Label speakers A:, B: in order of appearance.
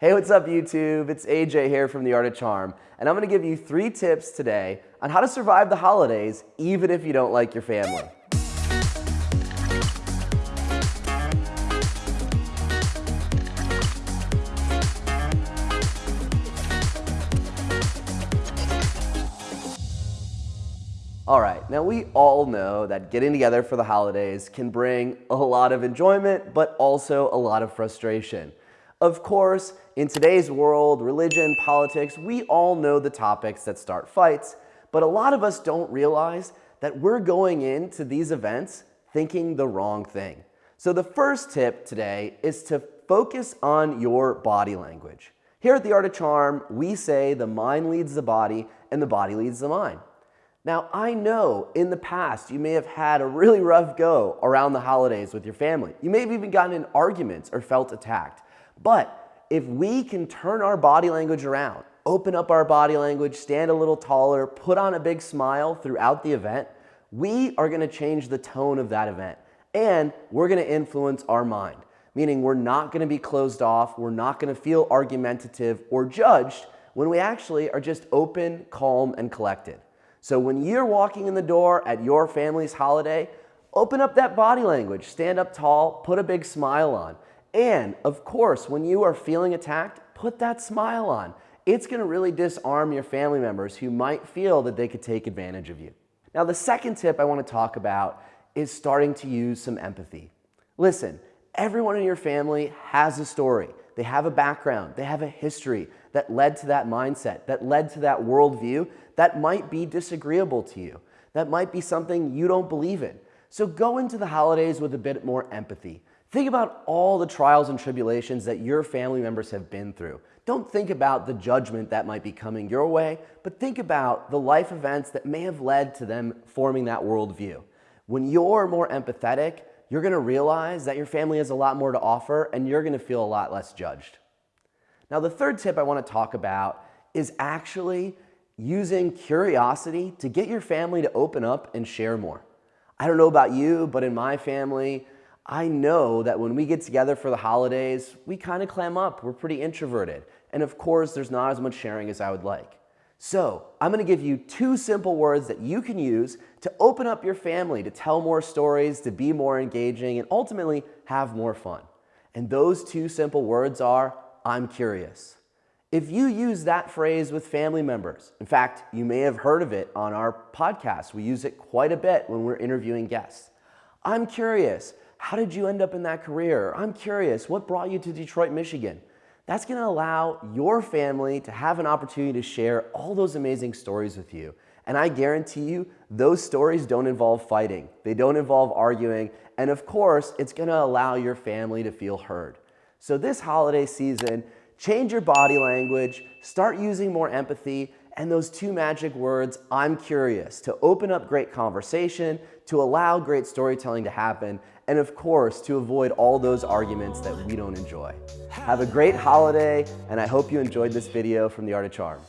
A: Hey, what's up YouTube? It's AJ here from The Art of Charm, and I'm gonna give you three tips today on how to survive the holidays even if you don't like your family. All right, now we all know that getting together for the holidays can bring a lot of enjoyment, but also a lot of frustration. Of course, in today's world, religion, politics, we all know the topics that start fights, but a lot of us don't realize that we're going into these events thinking the wrong thing. So the first tip today is to focus on your body language. Here at The Art of Charm, we say the mind leads the body and the body leads the mind. Now, I know in the past you may have had a really rough go around the holidays with your family. You may have even gotten in arguments or felt attacked. But if we can turn our body language around, open up our body language, stand a little taller, put on a big smile throughout the event, we are gonna change the tone of that event. And we're gonna influence our mind, meaning we're not gonna be closed off, we're not gonna feel argumentative or judged when we actually are just open, calm, and collected. So when you're walking in the door at your family's holiday, open up that body language, stand up tall, put a big smile on. And of course, when you are feeling attacked, put that smile on. It's gonna really disarm your family members who might feel that they could take advantage of you. Now, the second tip I wanna talk about is starting to use some empathy. Listen, everyone in your family has a story. They have a background, they have a history that led to that mindset, that led to that worldview that might be disagreeable to you. That might be something you don't believe in. So go into the holidays with a bit more empathy. Think about all the trials and tribulations that your family members have been through. Don't think about the judgment that might be coming your way, but think about the life events that may have led to them forming that worldview. When you're more empathetic, you're gonna realize that your family has a lot more to offer and you're gonna feel a lot less judged. Now, the third tip I wanna talk about is actually using curiosity to get your family to open up and share more. I don't know about you, but in my family, I know that when we get together for the holidays, we kind of clam up. We're pretty introverted. And of course, there's not as much sharing as I would like. So I'm gonna give you two simple words that you can use to open up your family, to tell more stories, to be more engaging, and ultimately have more fun. And those two simple words are, I'm curious. If you use that phrase with family members, in fact, you may have heard of it on our podcast. We use it quite a bit when we're interviewing guests. I'm curious, how did you end up in that career? I'm curious, what brought you to Detroit, Michigan? That's gonna allow your family to have an opportunity to share all those amazing stories with you. And I guarantee you, those stories don't involve fighting. They don't involve arguing. And of course, it's gonna allow your family to feel heard. So this holiday season, change your body language, start using more empathy, and those two magic words, I'm curious, to open up great conversation, to allow great storytelling to happen, and of course, to avoid all those arguments that we don't enjoy. Have a great holiday, and I hope you enjoyed this video from The Art of Charm.